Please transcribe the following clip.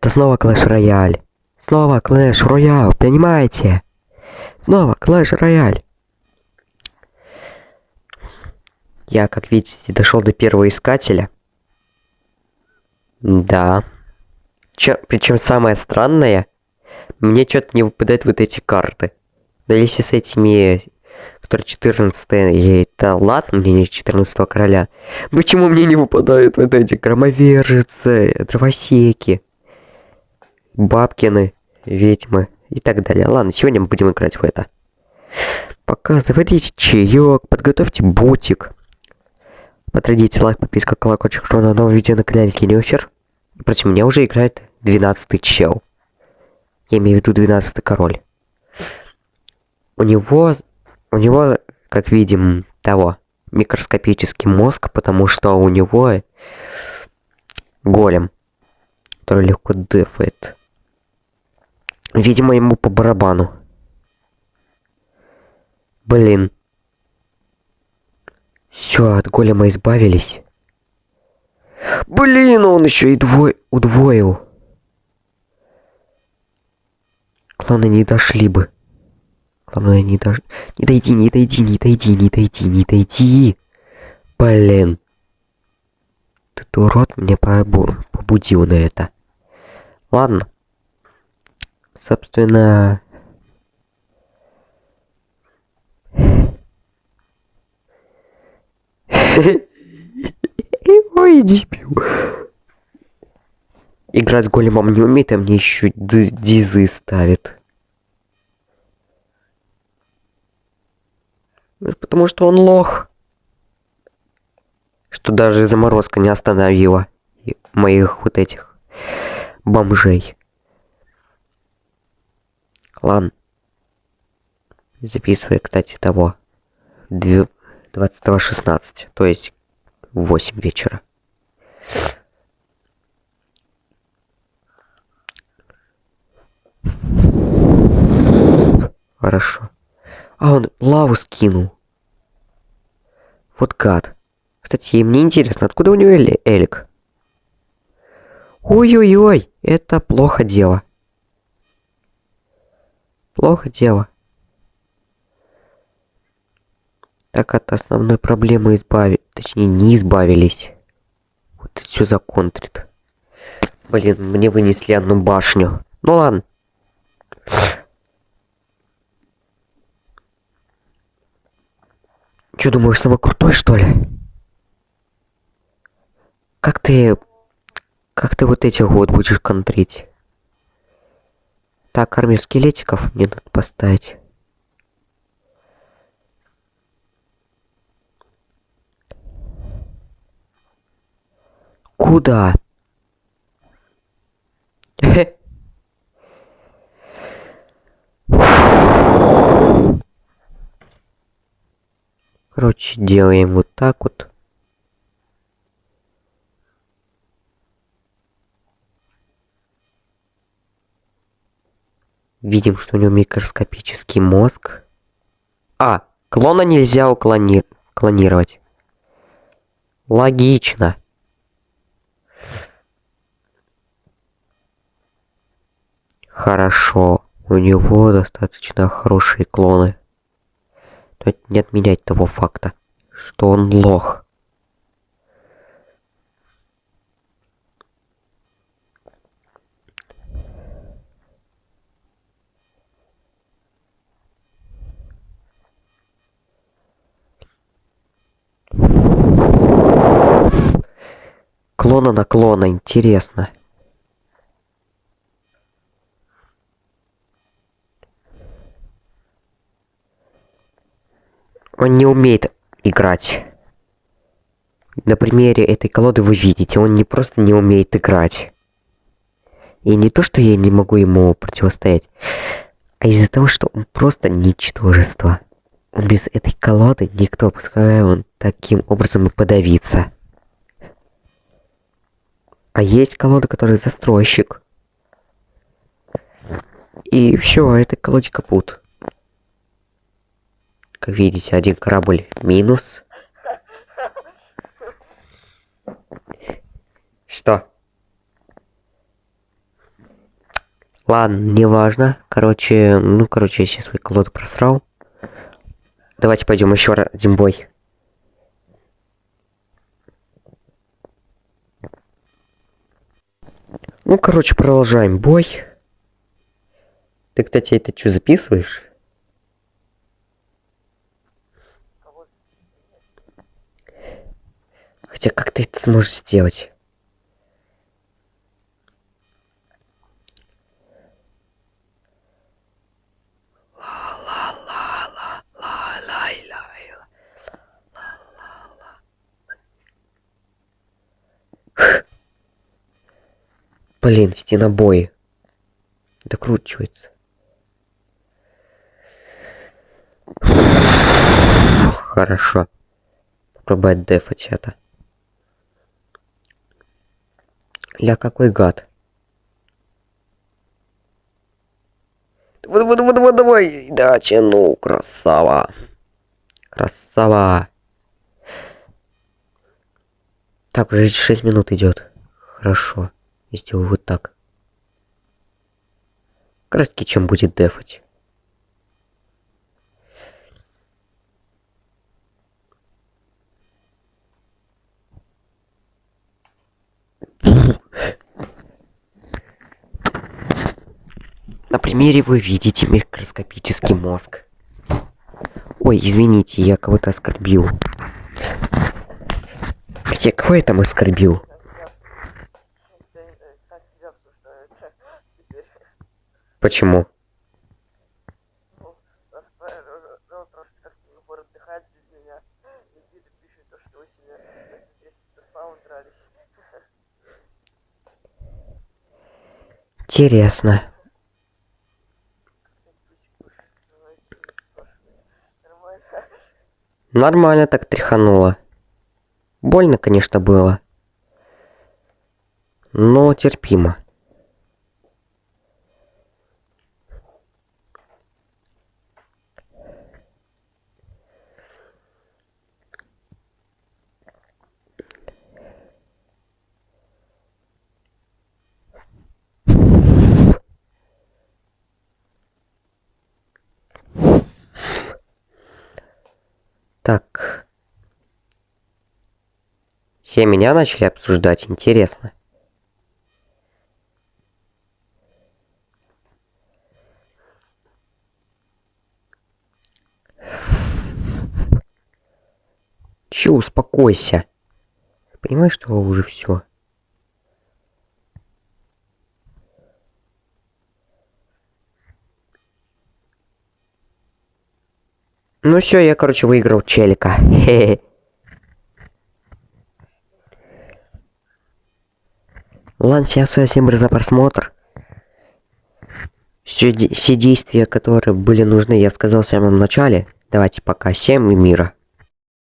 Это снова Clash Royale. Снова Clash Royale, понимаете? Снова Clash Royale. Я, как видите, дошел до первого искателя. Да. Причем самое странное, мне что-то не выпадают вот эти карты. Да если с этими, которые 14 это ладно, мне не 14 короля. Почему мне не выпадают вот эти громовержицы, дровосеки, бабкины, ведьмы и так далее. Ладно, сегодня мы будем играть в это. Пока заводите чаек, подготовьте бутик. Потрудите лайк, подписка, колокольчик, что на новое видео на канале Кинюфер. Против меня уже играет 12 чел. Я имею в виду 12 король. У него, у него, как видим, того, микроскопический мозг, потому что у него голем, который легко дефает. Видимо, ему по барабану. Блин. Все, от голема избавились. Блин, он еще и двое удвоил. Главное, не дошли бы. Главное, не дож... Не дойди, не дойди, не дойди, не дойди, не дойди. Блин. Этот урод меня побудил на это. Ладно. Собственно... Ой, дебил. Играть с големом не умеет, а мне еще дизы ставит. Потому что он лох. Что даже заморозка не остановила моих вот этих бомжей. Ладно. Записываю, кстати, того. 22.16, то есть в 8 вечера. Хорошо. А он лаву скинул. Вот гад. Кстати, мне интересно, откуда у него Эли Элик? Ой-ой-ой, это плохо дело. Плохо дело. Так от основной проблемы избавить. Точнее, не избавились. Вот это все законтрит. Блин, мне вынесли одну башню. Ну ладно. Че, думаешь, самый крутой, что ли? Как ты... Как ты вот эти год будешь контрить? Так, армию скелетиков мне надо поставить. Куда? Короче, делаем вот так вот. Видим, что у него микроскопический мозг. А, клона нельзя уклони... клонировать. Логично. Хорошо. У него достаточно хорошие клоны. Это не отменять того факта, что он лох. Клона на клона, интересно. Он не умеет играть. На примере этой колоды вы видите, он не просто не умеет играть. И не то, что я не могу ему противостоять, а из-за того, что он просто ничтожество. Он без этой колоды никто, пускай он таким образом и подавится. А есть колода, которая застройщик. И все, этой колоде капут. Как видите, один корабль минус. Что? Ладно, неважно. Короче, ну, короче, я сейчас свой колоду просрал. Давайте пойдем еще один бой. Ну, короче, продолжаем бой. Ты, кстати, это что, записываешь? Хотя как ты это сможешь сделать? Блин, стенобой. Докручивается. Хорошо. Попробовать дефать это. Ля, какой гад. Давай, давай, давай, давай, давай. Да, тяну, красава. Красава. Так, уже 6 минут идет. Хорошо. Сделаю вот так. Краски чем будет дефать. На примере вы видите микроскопический мозг. Ой, извините, я кого-то оскорбил. Хотя кого я там оскорбил? Почему? Интересно. Нормально так тряхануло. Больно, конечно, было. Но терпимо. Так. Все меня начали обсуждать, интересно. Че, успокойся. Понимаешь, что уже все. Ну все, я, короче, выиграл челика. Ладно, всем всем за просмотр. Все, все действия, которые были нужны, я сказал в самом начале. Давайте пока. Всем и мира.